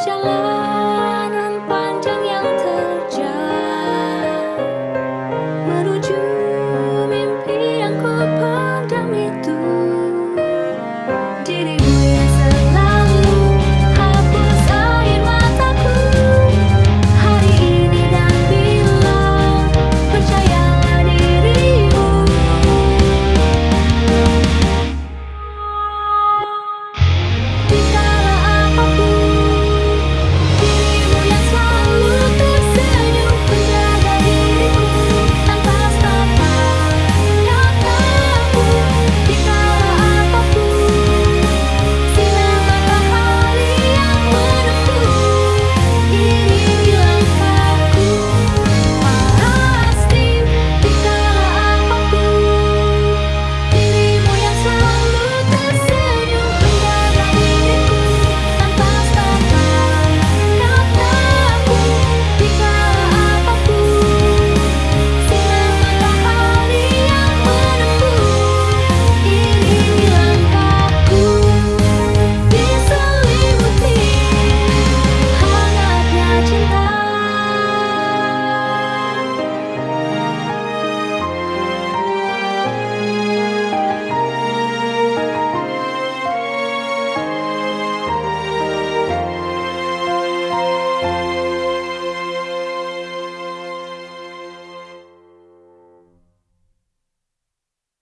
下来。